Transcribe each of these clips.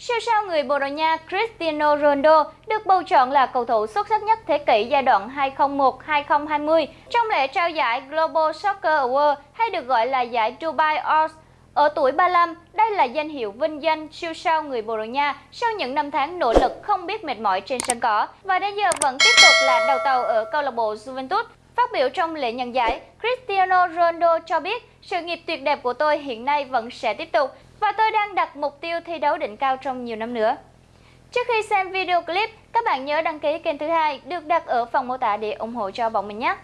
Siêu sao người Bồ Đào Nha Cristiano Ronaldo được bầu chọn là cầu thủ xuất sắc nhất thế kỷ giai đoạn 2001-2020 trong lễ trao giải Global Soccer Award hay được gọi là giải Dubai Awards. Ở tuổi 35, đây là danh hiệu vinh danh siêu sao người Bồ Đào Nha sau những năm tháng nỗ lực không biết mệt mỏi trên sân cỏ và đến giờ vẫn tiếp tục là đầu tàu ở câu lạc bộ Juventus. Phát biểu trong lễ nhận giải, Cristiano Ronaldo cho biết sự nghiệp tuyệt đẹp của tôi hiện nay vẫn sẽ tiếp tục và tôi đang đặt mục tiêu thi đấu đỉnh cao trong nhiều năm nữa. Trước khi xem video clip, các bạn nhớ đăng ký kênh thứ hai được đặt ở phần mô tả để ủng hộ cho bọn mình nhé.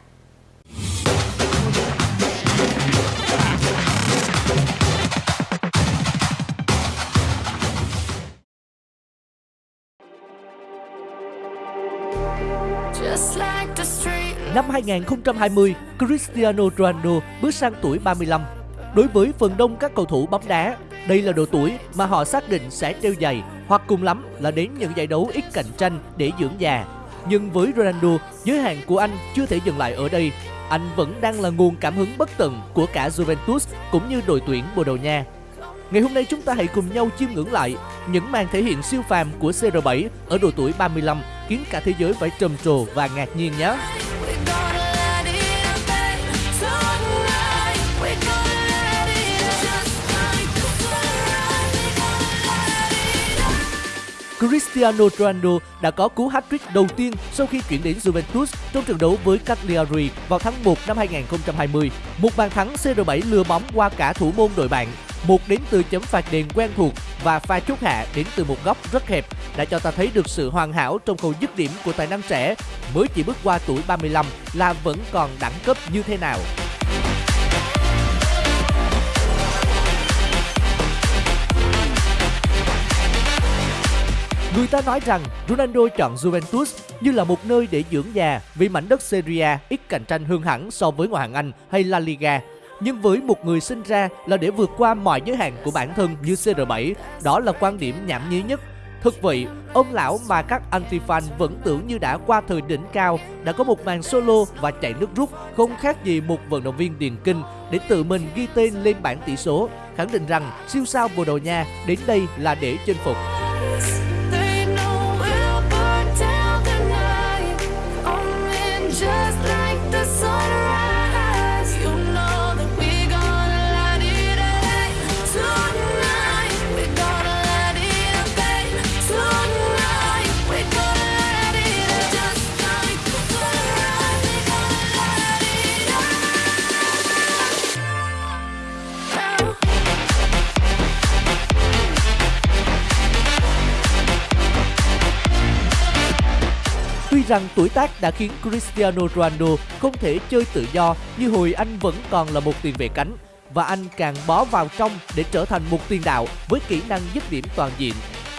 Năm 2020, Cristiano Ronaldo bước sang tuổi 35. Đối với phần đông các cầu thủ bóng đá, đây là độ tuổi mà họ xác định sẽ treo giày hoặc cùng lắm là đến những giải đấu ít cạnh tranh để dưỡng già. Nhưng với Ronaldo, giới hạn của anh chưa thể dừng lại ở đây. Anh vẫn đang là nguồn cảm hứng bất tận của cả Juventus cũng như đội tuyển Bồ Đào Nha. Ngày hôm nay chúng ta hãy cùng nhau chiêm ngưỡng lại những màn thể hiện siêu phàm của CR7 ở độ tuổi 35 khiến cả thế giới phải trầm trồ và ngạc nhiên nhé. Cristiano Ronaldo đã có cú hat-trick đầu tiên sau khi chuyển đến Juventus trong trận đấu với Cagliari vào tháng 1 năm 2020. Một bàn thắng CR7 lừa bóng qua cả thủ môn đội bạn, một đến từ chấm phạt đền quen thuộc và pha chốt hạ đến từ một góc rất hẹp đã cho ta thấy được sự hoàn hảo trong khâu dứt điểm của tài năng trẻ mới chỉ bước qua tuổi 35 là vẫn còn đẳng cấp như thế nào. Người ta nói rằng Ronaldo chọn Juventus như là một nơi để dưỡng già vì mảnh đất Serie A ít cạnh tranh hơn hẳn so với ngoại hạng Anh hay La Liga. Nhưng với một người sinh ra là để vượt qua mọi giới hạn của bản thân như CR7, đó là quan điểm nhảm nhí nhất. Thực vậy, ông lão mà các anti-fan vẫn tưởng như đã qua thời đỉnh cao, đã có một màn solo và chạy nước rút không khác gì một vận động viên điền kinh để tự mình ghi tên lên bảng tỷ số, khẳng định rằng siêu sao Bồ Đào Nha đến đây là để chinh phục. Rằng tuổi tác đã khiến Cristiano Ronaldo không thể chơi tự do như hồi anh vẫn còn là một tiền vệ cánh và anh càng bó vào trong để trở thành một tiền đạo với kỹ năng dứt điểm toàn diện.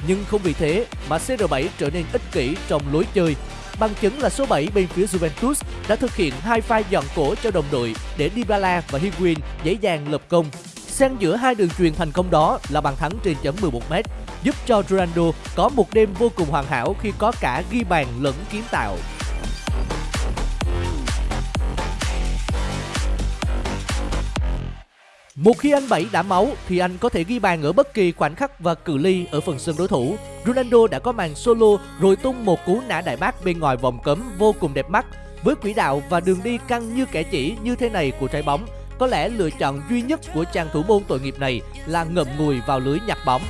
Nhưng không vì thế mà CR7 trở nên ích kỷ trong lối chơi. Bằng chứng là số 7 bên phía Juventus đã thực hiện hai pha dọn cổ cho đồng đội để Dybala và Higuain dễ dàng lập công. Xen giữa hai đường truyền thành công đó là bàn thắng trên chấm 11m giúp cho Ronaldo có một đêm vô cùng hoàn hảo khi có cả ghi bàn lẫn kiến tạo. Một khi anh Bảy đã máu thì anh có thể ghi bàn ở bất kỳ khoảnh khắc và cự ly ở phần sân đối thủ. Ronaldo đã có màn solo rồi tung một cú nã đại bác bên ngoài vòng cấm vô cùng đẹp mắt. Với quỹ đạo và đường đi căng như kẻ chỉ như thế này của trái bóng, có lẽ lựa chọn duy nhất của chàng thủ môn tội nghiệp này là ngậm ngùi vào lưới nhặt bóng.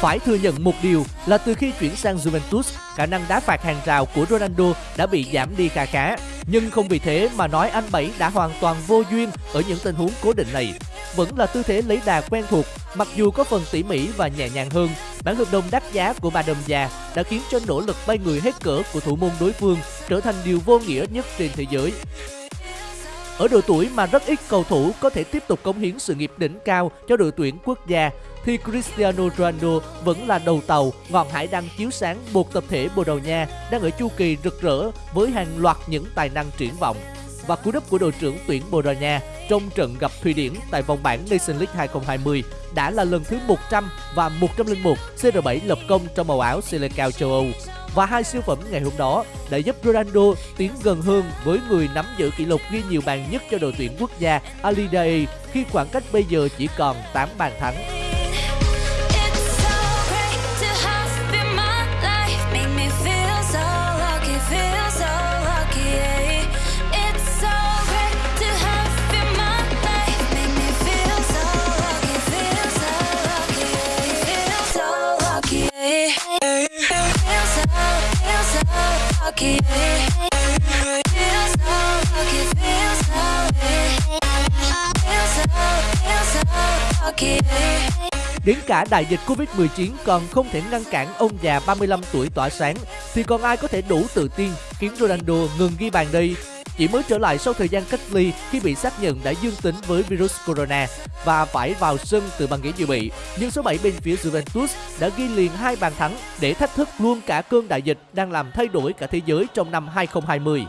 Phải thừa nhận một điều là từ khi chuyển sang Juventus, khả năng đá phạt hàng rào của Ronaldo đã bị giảm đi khá khá. Nhưng không vì thế mà nói anh Bảy đã hoàn toàn vô duyên ở những tình huống cố định này. Vẫn là tư thế lấy đà quen thuộc, mặc dù có phần tỉ mỉ và nhẹ nhàng hơn. Bản hợp đồng đắt giá của bà Đầm già đã khiến cho nỗ lực bay người hết cỡ của thủ môn đối phương trở thành điều vô nghĩa nhất trên thế giới. Ở độ tuổi mà rất ít cầu thủ có thể tiếp tục cống hiến sự nghiệp đỉnh cao cho đội tuyển quốc gia, thì Cristiano Ronaldo vẫn là đầu tàu, ngọn hải đăng chiếu sáng một tập thể Bồ Đào Nha đang ở chu kỳ rực rỡ với hàng loạt những tài năng triển vọng. Và cú đúp của đội trưởng tuyển Bồ Đào Nha trong trận gặp Thụy Điển tại vòng bảng Nation League 2020 đã là lần thứ 100 và 101 CR7 lập công trong màu áo Selecao châu Âu. Và hai siêu phẩm ngày hôm đó đã giúp Ronaldo tiến gần hơn với người nắm giữ kỷ lục ghi nhiều bàn nhất cho đội tuyển quốc gia Alidae khi khoảng cách bây giờ chỉ còn 8 bàn thắng. Đến cả đại dịch Covid-19 còn không thể ngăn cản ông già 35 tuổi tỏa sáng, thì còn ai có thể đủ tự tin khiến Ronaldo ngừng ghi bàn đây? Chỉ mới trở lại sau thời gian cách ly khi bị xác nhận đã dương tính với virus corona và phải vào sân từ băng ghế dự bị. Nhưng số 7 bên phía Juventus đã ghi liền hai bàn thắng để thách thức luôn cả cơn đại dịch đang làm thay đổi cả thế giới trong năm 2020.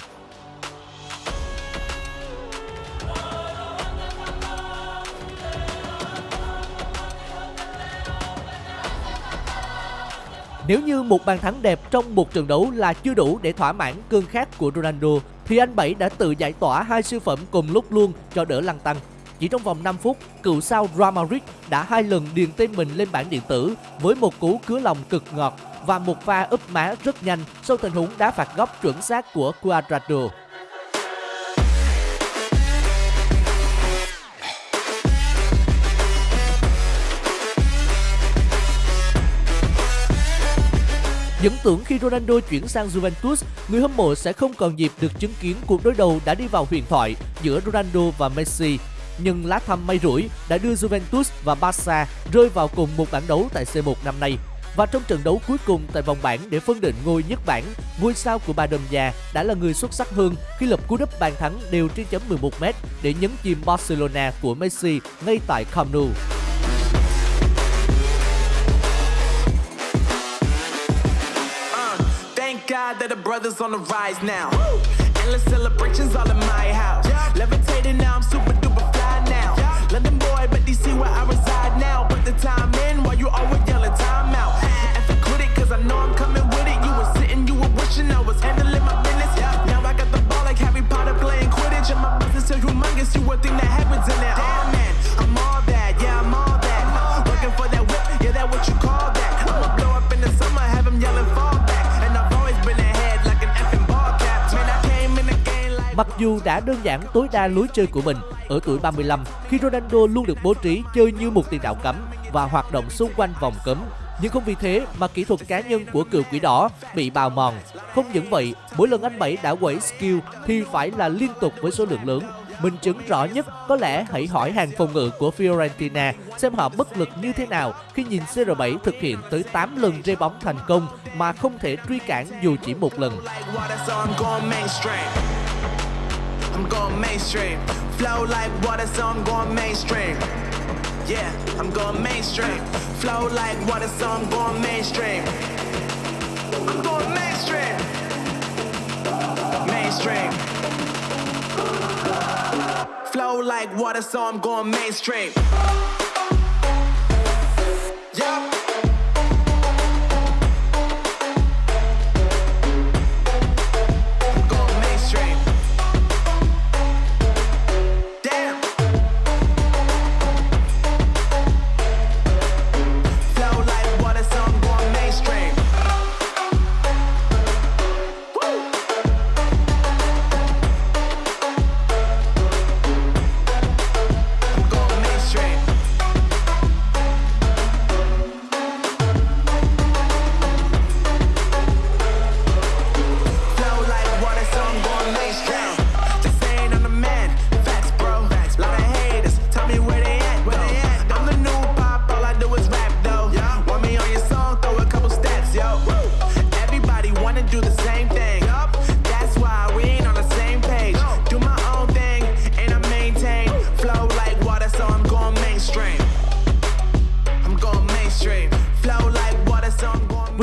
Nếu như một bàn thắng đẹp trong một trận đấu là chưa đủ để thỏa mãn cơn khát của Ronaldo, thì anh Bảy đã tự giải tỏa hai siêu phẩm cùng lúc luôn cho đỡ lăng tăng. Chỉ trong vòng 5 phút, cựu sao Real Madrid đã hai lần điền tên mình lên bảng điện tử với một cú cứa lòng cực ngọt và một pha úp má rất nhanh sau tình huống đá phạt góc chuẩn xác của Cuadrado. Dẫn tưởng khi Ronaldo chuyển sang Juventus, người hâm mộ sẽ không còn dịp được chứng kiến cuộc đối đầu đã đi vào huyền thoại giữa Ronaldo và Messi. Nhưng lá thăm may rủi đã đưa Juventus và Barca rơi vào cùng một bảng đấu tại C1 năm nay. Và trong trận đấu cuối cùng tại vòng bảng để phân định ngôi nhất bảng, ngôi sao của Bà Đầm già đã là người xuất sắc hơn khi lập cú đúp bàn thắng đều trên chấm 11m để nhấn chìm Barcelona của Messi ngay tại Camp Nou. God that the brothers on the rise now. Woo! Endless celebrations all in my house. Yeah. Levitating now, I'm super duper fly now. Yeah. London boy, but DC where I reside now. Put the time in while you always yelling time out. And for quit it, cause I know I'm coming with it. You were sitting, you were wishing I was handling my business. Yeah. Now I got the ball like Harry Potter playing Quidditch. And my business so humongous, you would think that happens in there. Damn Mặc dù đã đơn giản tối đa lối chơi của mình ở tuổi 35 khi Ronaldo luôn được bố trí chơi như một tiền đạo cấm và hoạt động xung quanh vòng cấm. Nhưng không vì thế mà kỹ thuật cá nhân của cựu quỷ đỏ bị bào mòn. Không những vậy, mỗi lần anh Bảy đã quẩy skill thì phải là liên tục với số lượng lớn. Minh chứng rõ nhất có lẽ hãy hỏi hàng phòng ngự của Fiorentina xem họ bất lực như thế nào khi nhìn CR7 thực hiện tới 8 lần rê bóng thành công mà không thể truy cản dù chỉ một lần. I'm going mainstream. Flow like water, so I'm going mainstream. Yeah, I'm going mainstream. Flow like water, so I'm going mainstream. I'm going mainstream. Mainstream. Flow like water, so I'm going mainstream.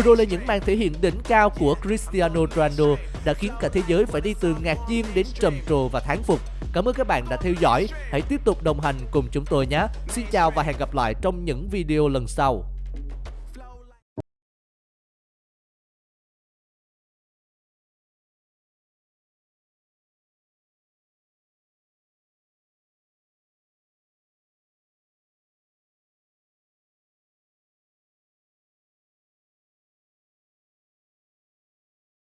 Vừa rồi là những màn thể hiện đỉnh cao của Cristiano Ronaldo đã khiến cả thế giới phải đi từ ngạc nhiên đến trầm trồ và thán phục. Cảm ơn các bạn đã theo dõi. Hãy tiếp tục đồng hành cùng chúng tôi nhé. Xin chào và hẹn gặp lại trong những video lần sau.